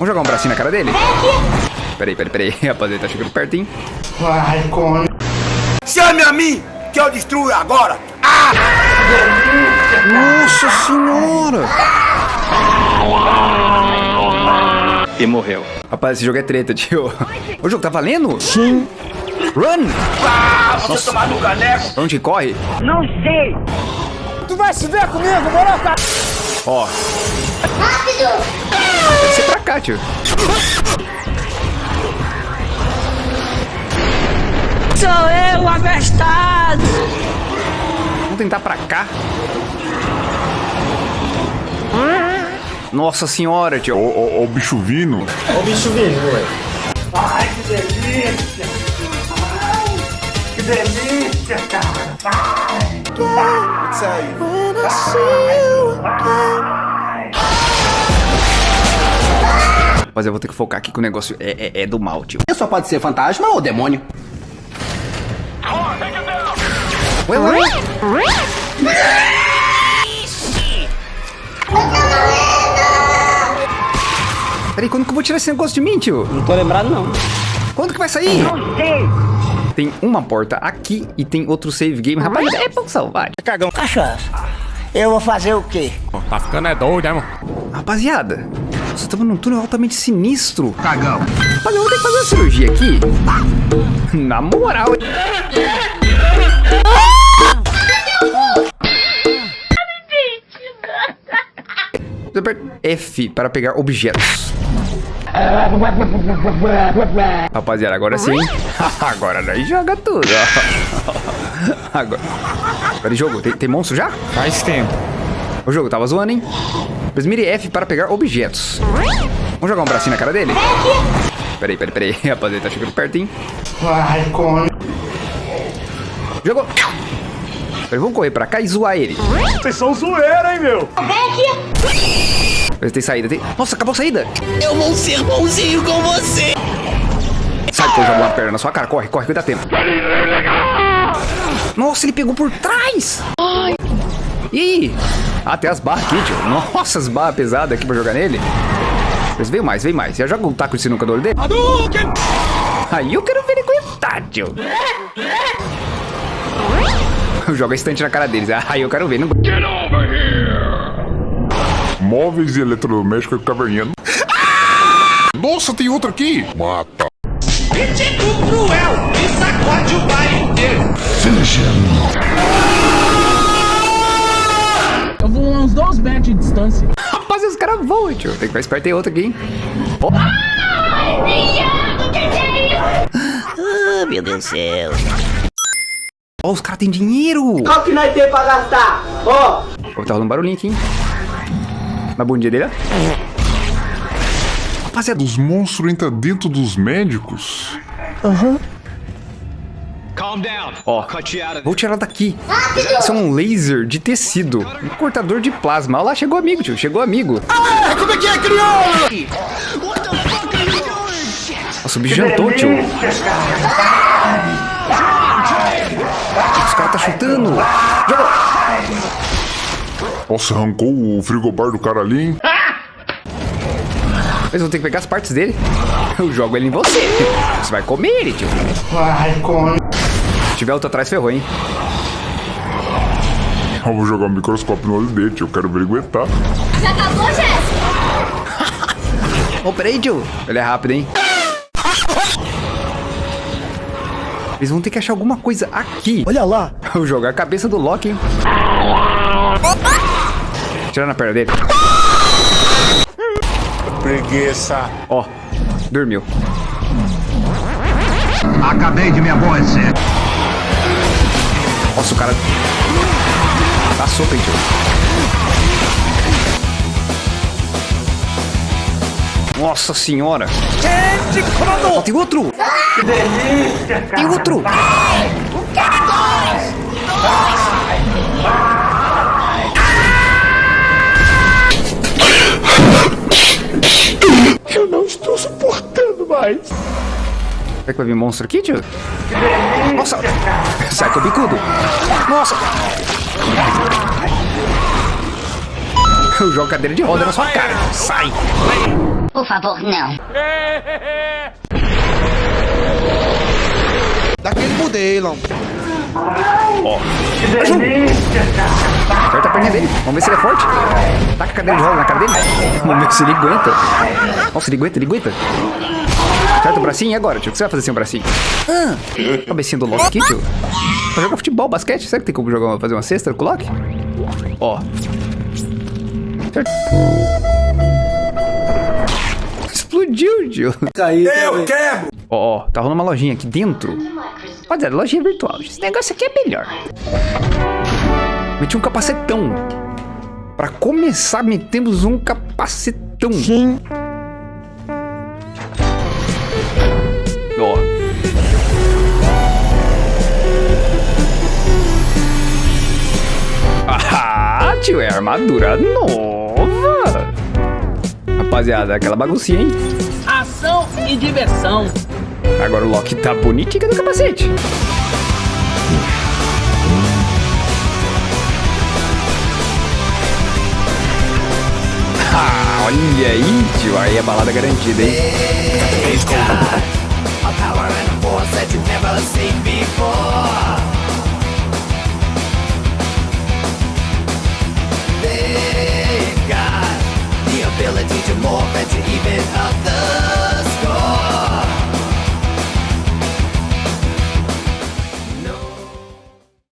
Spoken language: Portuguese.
Vamos jogar um bracinho na cara dele? Peraí, peraí, peraí. Rapaz, ele tá chegando perto, hein? Vai, come. Chame a mim, que eu destruo agora. Ah! Nossa senhora! E morreu. Rapaz, esse jogo é treta, tio. O jogo tá valendo? Sim. Run! Ah, você tomar no caneco. Onde corre? Tu vai se ver comigo, morou, cara? Ó. Rápido! Deve ser pra cá, tio. Sou eu, abestado! Vamos tentar pra cá. Nossa senhora, tio. Ó, ó, ó o bicho vindo. Ó o bicho vindo, ué. Ai, que delícia. Ai, que delícia, cara. Ai. Mas eu vou ter que focar aqui que o negócio é, é, é do mal, tio. Só pode ser fantasma ou demônio. Ué, ué. Peraí, quando que eu vou tirar esse negócio de mim, tio? Não tô lembrado, não. Quando que vai sair? Não sei. Tem uma porta aqui e tem outro save game. Rapaz, é bom salvar. Cachaça. Eu vou fazer o quê? Tá ficando é doido, né, mano? Rapaziada, nós estamos num túnel altamente sinistro. Cagão. Rapaz, eu vou ter que fazer uma cirurgia aqui. Na moral. F para pegar objetos. Rapaziada, agora sim. agora nós joga tudo. ó. agora. Peraí, jogo, tem, tem monstro já? Faz tempo. O jogo tava zoando, hein? Mas mire F para pegar objetos. Vamos jogar um bracinho na cara dele? Peraí, peraí, peraí. Rapaz, ele tá chegando perto, hein? Vai, come. Jogou. Peraí, vamos correr pra cá e zoar ele. Vocês são zoeira, hein, meu? Mas tem saída, tem... Nossa, acabou a saída. Eu vou ser bonzinho com você! Sai que eu jogo uma perna na sua cara. Corre, corre, que dá tempo. Nossa, ele pegou por trás. Ih. Ah, tem as barras aqui, tio. Nossa, as barras pesadas aqui pra jogar nele. Mas veio mais, veio mais. Já joga um taco de sinuca no olho dele? Aí eu quero ver ele aguentar, tio. Joga a estante na cara deles. Aí eu quero ver. Não... Móveis e eletrodomésticos caverninha. Nossa, tem outro aqui. Mata. Tipo cruel e sacode o bairro inteiro. Eu vou uns dois metros de distância. Rapaz, os caras voam, tio. Tem que ficar esperto. Tem outro aqui, hein? Ó. Ah, meu Deus do céu. Ó, os caras têm dinheiro. Qual que nós temos pra gastar? Ó, Ó, tá rolando barulhinho aqui, hein? Na bundinha dele, ó. Rapaziada, Os monstros entram dentro dos médicos? ó. Vou tirar daqui. Isso é um laser de tecido. Um cortador de plasma. Olha lá, chegou amigo, tio. Chegou amigo. Como é que é, crioulo? Nossa, o bicho jantou, tio. Os caras tá chutando. Joga. Nossa, arrancou o frigobar do cara ali, hein? Mas eu vou ter que pegar as partes dele. Eu jogo ele em você. Você vai comer ele, tio. Vai, come. Se tiver outro atrás, ferrou, hein? Eu vou jogar um microscópio no olho dele, tio. Eu quero ver ele aguentar. Já acabou, Jéssica? Ô, peraí, tio. Ele é rápido, hein? Eles vão ter que achar alguma coisa aqui. Olha lá. Eu jogo a cabeça do Loki, hein? Tirar na perna dele. Preguiça. Ó, dormiu. Acabei de me aborrecer. Nossa, o cara... Tá sopa, hein, tio? Nossa senhora. Ó, tem outro. Que delícia, cara. Tem outro. Eu não estou suportando mais. Será que vai vir monstro aqui, tio? Nossa! Sai com o bicudo! Nossa! Eu jogo cadeira de roda na sua cara! Sai! Por favor, não. Daquele modelo. Aperta a perninha dele. Vamos ver se ele é forte. Taca a cadeira de roda na cara dele. Vamos ver se ele aguenta. Nossa, ele aguenta, ele aguenta. Aperta o bracinho e agora, tio? O que você vai fazer sem o bracinho? Ah, cabecinha do Loki aqui, tio. Pra jogar futebol, basquete. Será que tem como jogar, fazer uma cesta com o Loki? Ó. Certo. Explodiu, tio. Eu quebro! Ó, ó, tá rolando uma lojinha aqui dentro. Rapaziada, lojinha virtual. Esse negócio aqui é melhor. Meti um capacetão. Pra começar, metemos um capacetão. Sim. Ó. Ah, tio, é armadura nova. Rapaziada, aquela baguncinha, hein? Ação e diversão. Agora o Loki tá bonitinho no capacete. Olha aí, tio, aí a balada é garantida, hein? Eita, a power and force that you've never seen before.